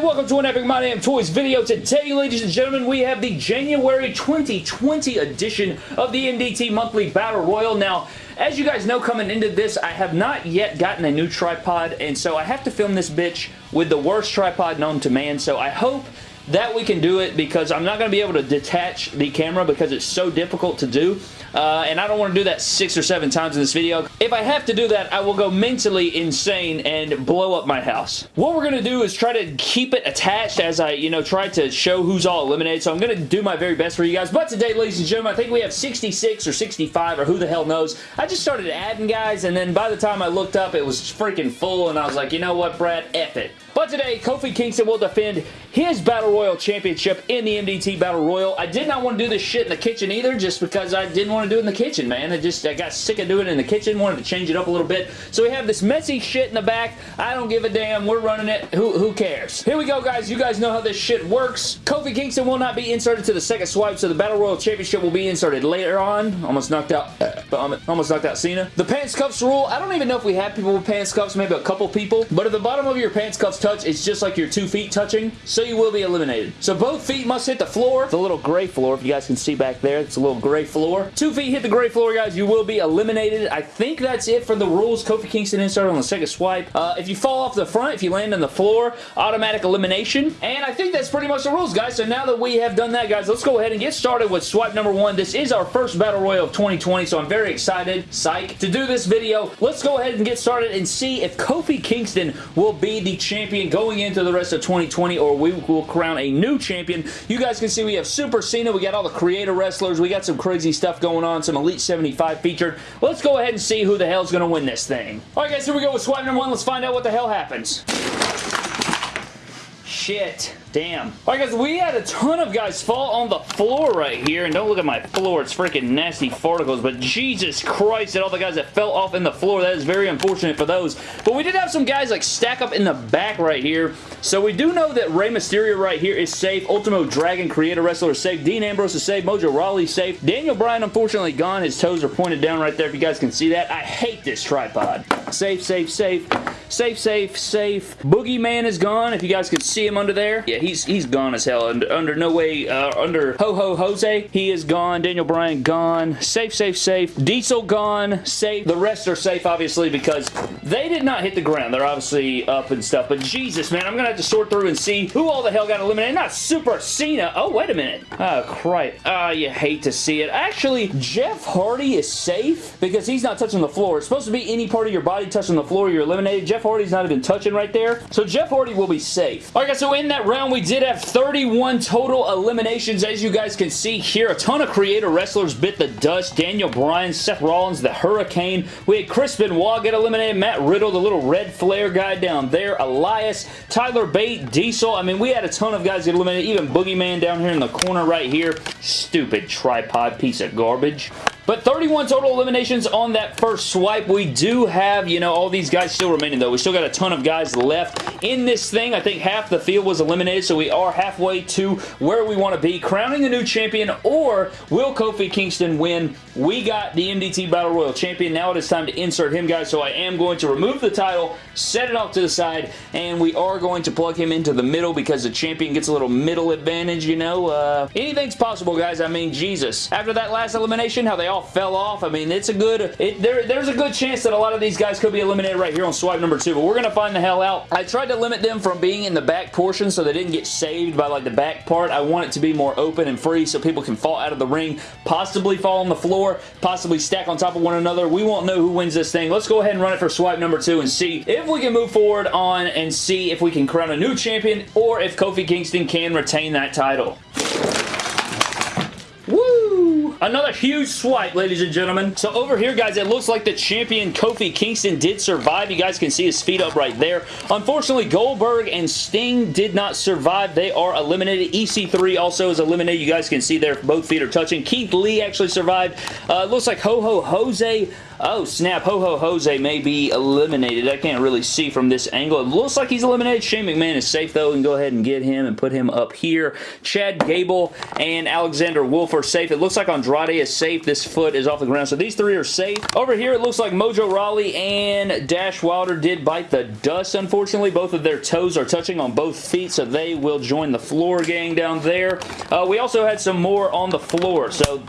everybody, welcome to an Epic My Damn Toys video. Today, ladies and gentlemen, we have the January 2020 edition of the MDT Monthly Battle Royal. Now, as you guys know coming into this, I have not yet gotten a new tripod, and so I have to film this bitch with the worst tripod known to man, so I hope that we can do it because I'm not going to be able to detach the camera because it's so difficult to do. Uh, and I don't want to do that six or seven times in this video. If I have to do that, I will go mentally insane and blow up my house. What we're going to do is try to keep it attached as I, you know, try to show who's all eliminated. So I'm going to do my very best for you guys. But today, ladies and gentlemen, I think we have 66 or 65 or who the hell knows. I just started adding guys and then by the time I looked up, it was freaking full and I was like, you know what, Brad? F it. But today, Kofi Kingston will defend his Battle Royal Championship in the MDT Battle Royal. I did not want to do this shit in the kitchen either, just because I didn't want to do it in the kitchen, man. I just I got sick of doing it in the kitchen, wanted to change it up a little bit. So we have this messy shit in the back. I don't give a damn. We're running it. Who, who cares? Here we go, guys. You guys know how this shit works. Kofi Kingston will not be inserted to the second swipe, so the Battle Royal Championship will be inserted later on. Almost knocked out, uh, almost knocked out Cena. The pants cuffs rule. I don't even know if we have people with pants cuffs, maybe a couple people. But at the bottom of your pants cuffs touch, it's just like your two feet touching, so you will be eliminated. So both feet must hit the floor. The little gray floor, if you guys can see back there, it's a little gray floor. Two feet hit the gray floor, guys, you will be eliminated. I think that's it for the rules. Kofi Kingston insert on the second swipe. Uh, if you fall off the front, if you land on the floor, automatic elimination. And I think that's pretty much the rules, guys. So now that we have done that, guys, let's go ahead and get started with swipe number one. This is our first Battle Royal of 2020, so I'm very excited, psych, to do this video. Let's go ahead and get started and see if Kofi Kingston will be the champion going into the rest of 2020 or we will crown a new champion. You guys can see we have Super Cena. We got all the creator wrestlers. We got some crazy stuff going on. Some Elite 75 featured. Let's go ahead and see who the hell's going to win this thing. Alright guys, here we go with swipe number one. Let's find out what the hell happens. Shit. Damn. Alright guys, we had a ton of guys fall on the floor right here, and don't look at my floor, it's freaking nasty farticles, but Jesus Christ at all the guys that fell off in the floor, that is very unfortunate for those. But we did have some guys like stack up in the back right here, so we do know that Rey Mysterio right here is safe, Ultimo Dragon Creator Wrestler is safe, Dean Ambrose is safe, Mojo Rawley is safe, Daniel Bryan unfortunately gone, his toes are pointed down right there if you guys can see that. I hate this tripod. Safe, safe, safe, safe, safe, safe. Boogeyman is gone, if you guys can see him under there. Yeah, he's he's gone as hell. Under, under no way, uh, under Ho Ho Jose, he is gone. Daniel Bryan gone. Safe, safe, safe. Diesel gone. Safe. The rest are safe, obviously, because they did not hit the ground. They're obviously up and stuff. But Jesus, man, I'm to have to sort through and see who all the hell got eliminated. Not Super Cena. Oh, wait a minute. Oh, crap. Uh, you hate to see it. Actually, Jeff Hardy is safe because he's not touching the floor. It's supposed to be any part of your body touching the floor, you're eliminated. Jeff Hardy's not even touching right there. So Jeff Hardy will be safe. All right, guys, so in that round, we did have 31 total eliminations. As you guys can see here, a ton of creator wrestlers bit the dust. Daniel Bryan, Seth Rollins, the Hurricane. We had Chris Benoit get eliminated. Matt Riddle, the little red flare guy down there. Elias, Tyler Bate, Diesel. I mean, we had a ton of guys get eliminated. Even Boogeyman down here in the corner right here. Stupid tripod piece of garbage. But 31 total eliminations on that first swipe. We do have, you know, all these guys still remaining, though. We still got a ton of guys left in this thing. I think half the field was eliminated, so we are halfway to where we want to be. Crowning a new champion, or will Kofi Kingston win? We got the MDT Battle Royal champion. Now it is time to insert him, guys, so I am going to remove the title, set it off to the side, and we are going to plug him into the middle because the champion gets a little middle advantage, you know? Uh, anything's possible, guys. I mean, Jesus. After that last elimination, how they all fell off. I mean, it's a good, it, there, there's a good chance that a lot of these guys could be eliminated right here on swipe number two, but we're going to find the hell out. I tried to limit them from being in the back portion so they didn't get saved by like the back part. I want it to be more open and free so people can fall out of the ring, possibly fall on the floor, possibly stack on top of one another. We won't know who wins this thing. Let's go ahead and run it for swipe number two and see if we can move forward on and see if we can crown a new champion or if Kofi Kingston can retain that title. Another huge swipe, ladies and gentlemen. So over here, guys, it looks like the champion Kofi Kingston did survive. You guys can see his feet up right there. Unfortunately, Goldberg and Sting did not survive. They are eliminated. EC3 also is eliminated. You guys can see their both feet are touching. Keith Lee actually survived. Uh, looks like Ho Ho Jose Oh, snap. Ho-Ho Jose may be eliminated. I can't really see from this angle. It looks like he's eliminated. Shane McMahon is safe, though, We can go ahead and get him and put him up here. Chad Gable and Alexander Wolfe are safe. It looks like Andrade is safe. This foot is off the ground, so these three are safe. Over here, it looks like Mojo Rawley and Dash Wilder did bite the dust, unfortunately. Both of their toes are touching on both feet, so they will join the floor gang down there. Uh, we also had some more on the floor, so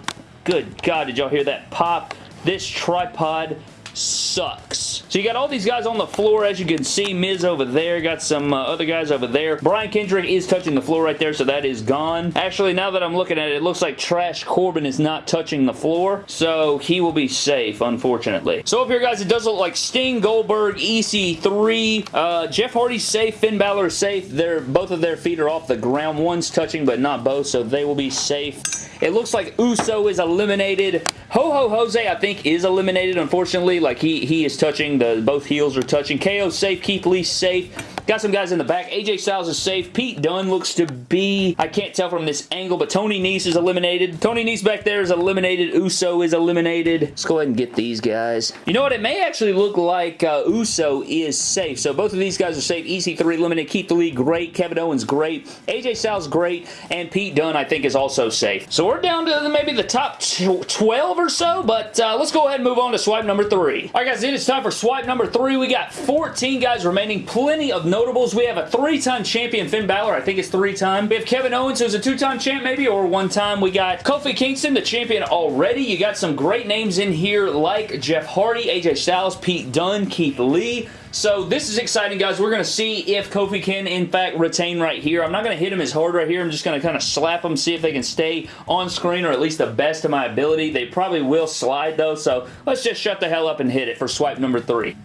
good God, did y'all hear that pop? This tripod sucks. So you got all these guys on the floor, as you can see. Miz over there. Got some uh, other guys over there. Brian Kendrick is touching the floor right there, so that is gone. Actually, now that I'm looking at it, it looks like Trash Corbin is not touching the floor, so he will be safe, unfortunately. So up here, guys, it does look like Sting, Goldberg, EC3, uh, Jeff Hardy's safe, Finn Balor is safe. They're, both of their feet are off the ground. One's touching, but not both, so they will be safe. It looks like Uso is eliminated. Ho-Ho Jose, I think, is eliminated, unfortunately. Like, he, he is touching. The Both heels are touching. KO safe. Keith Lee safe. Got some guys in the back. AJ Styles is safe. Pete Dunne looks to be, I can't tell from this angle, but Tony Nese is eliminated. Tony Nese back there is eliminated. Uso is eliminated. Let's go ahead and get these guys. You know what? It may actually look like uh, Uso is safe. So both of these guys are safe. EC3 eliminated. Keith Lee, great. Kevin Owens, great. AJ Styles, great. And Pete Dunne, I think, is also safe. So we're down to maybe the top 12 or so, but uh, let's go ahead and move on to swipe number three. All right, guys, it is time for swipe number three. We got 14 guys remaining. Plenty of notables. We have a three-time champion, Finn Balor. I think it's three-time. We have Kevin Owens, who's a two-time champ maybe, or one-time. We got Kofi Kingston, the champion already. You got some great names in here like Jeff Hardy, AJ Styles, Pete Dunne, Keith Lee. So this is exciting, guys. We're going to see if Kofi can, in fact, retain right here. I'm not going to hit him as hard right here. I'm just going to kind of slap him, see if they can stay on screen or at least the best of my ability. They probably will slide, though, so let's just shut the hell up and hit it for swipe number three.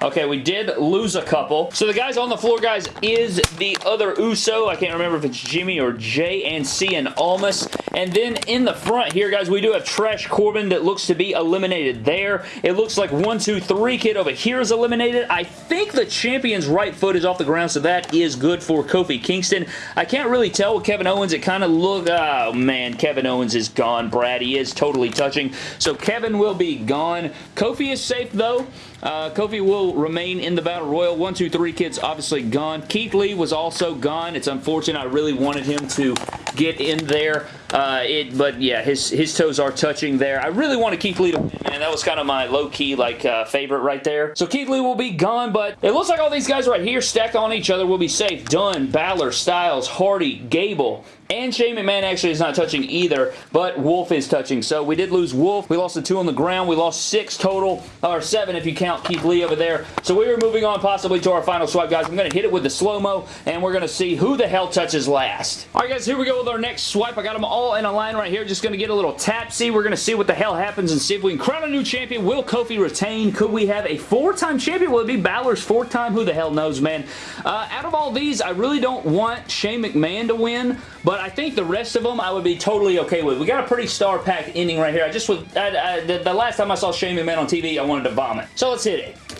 Okay, we did lose a couple. So the guys on the floor, guys, is the other Uso. I can't remember if it's Jimmy or Jay and Cien Almas. And then in the front here, guys, we do have Trash Corbin that looks to be eliminated there. It looks like 1, 2, 3 kid over here is eliminated. I think the champion's right foot is off the ground, so that is good for Kofi Kingston. I can't really tell with Kevin Owens. It kind of look... Oh, man, Kevin Owens is gone, Brad. He is totally touching. So Kevin will be gone. Kofi is safe, though. Uh, Kofi will remain in the Battle Royal. One, two, three kids obviously gone. Keith Lee was also gone. It's unfortunate. I really wanted him to get in there. Uh, it, but yeah, his his toes are touching there. I really want Keith Lee to win, man. That was kind of my low-key like uh, favorite right there. So Keith Lee will be gone, but it looks like all these guys right here stacked on each other will be safe. Dunne, Balor, Styles, Hardy, Gable, and Shane McMahon actually is not touching either, but Wolfe is touching. So we did lose Wolfe. We lost the two on the ground. We lost six total, or seven if you count Keith Lee over there. So we are moving on possibly to our final swipe, guys. I'm going to hit it with the slow-mo, and we're going to see who the hell touches last. All right, guys, here we go with our next swipe. I got them all in a line right here. Just going to get a little tap. See, we're going to see what the hell happens and see if we can crown a new champion. Will Kofi retain? Could we have a four-time champion? Will it be Balor's fourth time? Who the hell knows, man? Uh, out of all these, I really don't want Shane McMahon to win, but I think the rest of them I would be totally okay with. We got a pretty star-packed ending right here. I just was, I, I, the, the last time I saw Shane McMahon on TV, I wanted to vomit. So let's hit it.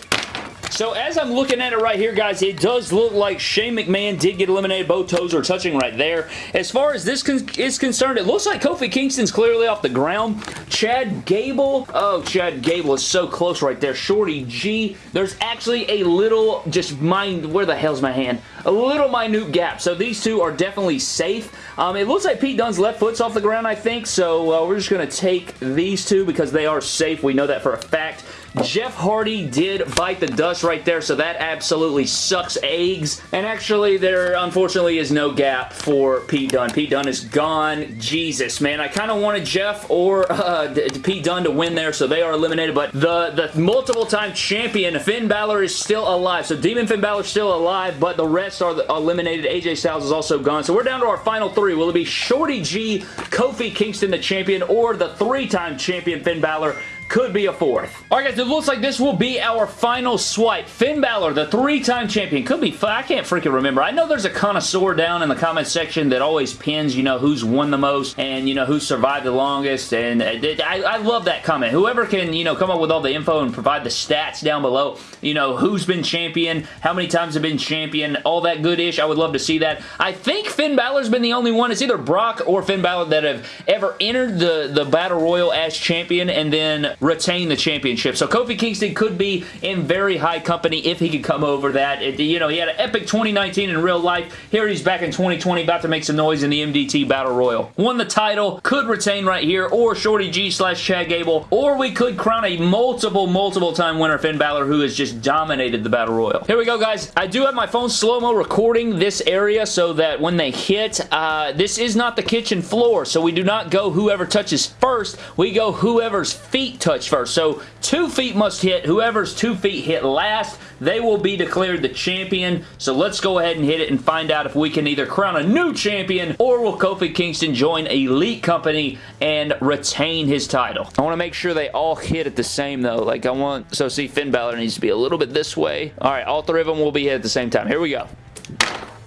So as I'm looking at it right here, guys, it does look like Shane McMahon did get eliminated. Both toes are touching right there. As far as this con is concerned, it looks like Kofi Kingston's clearly off the ground. Chad Gable, oh, Chad Gable is so close right there. Shorty G, there's actually a little, just mind, where the hell's my hand? A little minute gap. So these two are definitely safe. Um, it looks like Pete Dunne's left foot's off the ground, I think. So uh, we're just going to take these two because they are safe. We know that for a fact. Jeff Hardy did bite the dust right there, so that absolutely sucks eggs. And actually, there unfortunately is no gap for Pete Dunne. Pete Dunne is gone. Jesus, man. I kind of wanted Jeff or uh, Pete Dunne to win there, so they are eliminated. But the, the multiple-time champion, Finn Balor, is still alive. So Demon Finn Balor is still alive, but the rest are eliminated. AJ Styles is also gone. So we're down to our final three. Will it be Shorty G, Kofi Kingston, the champion, or the three-time champion Finn Balor? Could be a fourth. Alright guys, it looks like this will be our final swipe. Finn Balor, the three-time champion. Could be, I can't freaking remember. I know there's a connoisseur down in the comment section that always pins, you know, who's won the most and, you know, who survived the longest. And uh, I, I love that comment. Whoever can, you know, come up with all the info and provide the stats down below, you know, who's been champion, how many times have been champion, all that good-ish. I would love to see that. I think Finn Balor's been the only one. It's either Brock or Finn Balor that have ever entered the, the Battle Royal as champion and then retain the championship. So Kofi Kingston could be in very high company if he could come over that. It, you know, he had an epic 2019 in real life. Here he's back in 2020 about to make some noise in the MDT Battle Royal. Won the title, could retain right here, or Shorty G slash Chad Gable, or we could crown a multiple, multiple time winner Finn Balor who has just dominated the Battle Royal. Here we go, guys. I do have my phone slow-mo recording this area so that when they hit, uh, this is not the kitchen floor, so we do not go whoever touches first. We go whoever's feet touch first. So two feet must hit. Whoever's two feet hit last, they will be declared the champion. So let's go ahead and hit it and find out if we can either crown a new champion or will Kofi Kingston join Elite Company and retain his title. I want to make sure they all hit at the same though. Like I want, so see Finn Balor needs to be a little bit this way. All right, all three of them will be hit at the same time. Here we go.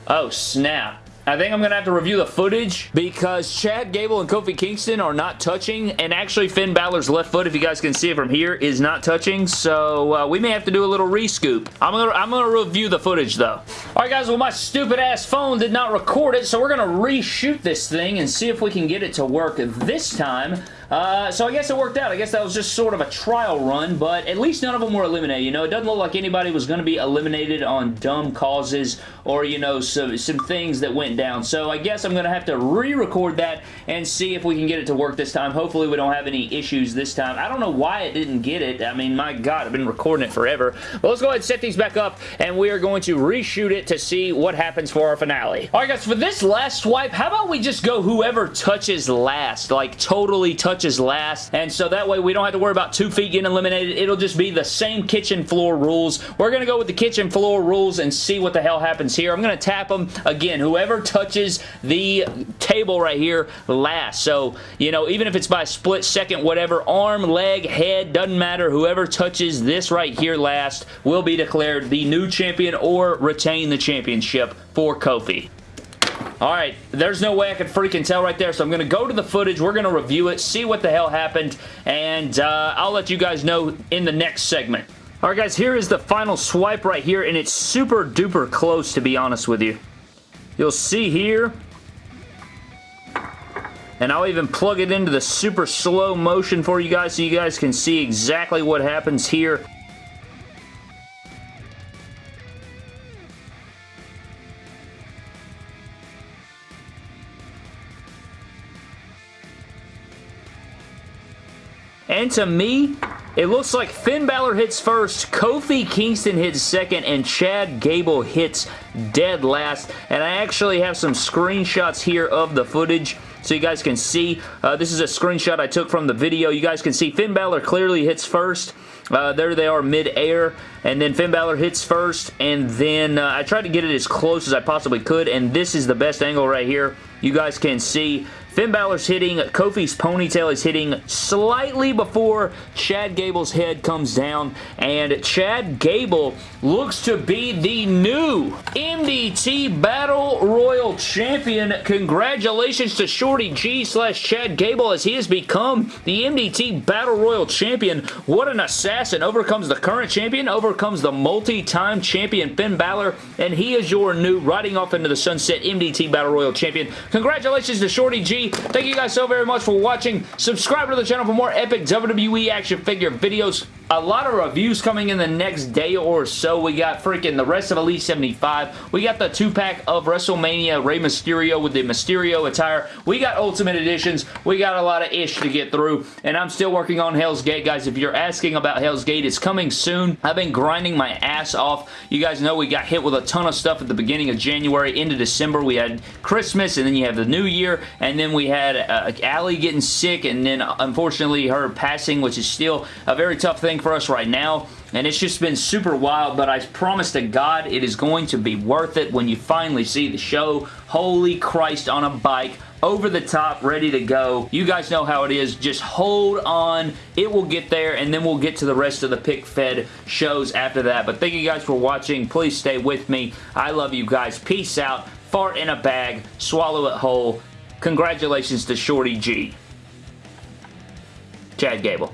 Oh, snap. I think I'm going to have to review the footage because Chad Gable and Kofi Kingston are not touching and actually Finn Balor's left foot, if you guys can see it from here, is not touching so uh, we may have to do a little rescoop. I'm going to I'm gonna review the footage though. Alright guys, well my stupid ass phone did not record it so we're going to reshoot this thing and see if we can get it to work this time. Uh, so I guess it worked out. I guess that was just sort of a trial run, but at least none of them were eliminated. You know, it doesn't look like anybody was going to be eliminated on dumb causes or, you know, some, some things that went down. So I guess I'm going to have to re-record that and see if we can get it to work this time. Hopefully we don't have any issues this time. I don't know why it didn't get it. I mean, my God, I've been recording it forever. But let's go ahead and set these back up, and we are going to reshoot it to see what happens for our finale. All right, guys, for this last swipe, how about we just go whoever touches last, like totally touches touches last. And so that way we don't have to worry about two feet getting eliminated. It'll just be the same kitchen floor rules. We're going to go with the kitchen floor rules and see what the hell happens here. I'm going to tap them. Again, whoever touches the table right here last. So, you know, even if it's by split second, whatever, arm, leg, head, doesn't matter. Whoever touches this right here last will be declared the new champion or retain the championship for Kofi. Alright, there's no way I could freaking tell right there, so I'm going to go to the footage, we're going to review it, see what the hell happened, and uh, I'll let you guys know in the next segment. Alright guys, here is the final swipe right here, and it's super duper close to be honest with you. You'll see here, and I'll even plug it into the super slow motion for you guys so you guys can see exactly what happens here. And to me, it looks like Finn Balor hits first, Kofi Kingston hits second, and Chad Gable hits dead last. And I actually have some screenshots here of the footage so you guys can see. Uh, this is a screenshot I took from the video. You guys can see Finn Balor clearly hits first. Uh, there they are mid-air, and then Finn Balor hits first, and then uh, I tried to get it as close as I possibly could, and this is the best angle right here. You guys can see Finn Balor's hitting, Kofi's ponytail is hitting slightly before Chad Gable's head comes down, and Chad Gable looks to be the new MDT Battle Royal Champion. Congratulations to Shorty G slash Chad Gable as he has become the MDT Battle Royal Champion. What an assassin. Overcomes the current champion, overcomes the multi-time champion Finn Balor, and he is your new riding off into the sunset MDT Battle Royal Champion. Congratulations to Shorty G Thank you guys so very much for watching. Subscribe to the channel for more epic WWE action figure videos a lot of reviews coming in the next day or so. We got freaking the rest of Elite 75. We got the two-pack of WrestleMania Rey Mysterio with the Mysterio attire. We got Ultimate Editions. We got a lot of ish to get through, and I'm still working on Hell's Gate, guys. If you're asking about Hell's Gate, it's coming soon. I've been grinding my ass off. You guys know we got hit with a ton of stuff at the beginning of January into December. We had Christmas, and then you have the New Year, and then we had uh, Allie getting sick, and then unfortunately her passing, which is still a very tough thing for us right now and it's just been super wild, but I promise to God it is going to be worth it when you finally see the show. Holy Christ on a bike over the top, ready to go. You guys know how it is. Just hold on. It will get there, and then we'll get to the rest of the pick fed shows after that. But thank you guys for watching. Please stay with me. I love you guys. Peace out. Fart in a bag. Swallow it whole. Congratulations to Shorty G. Chad Gable.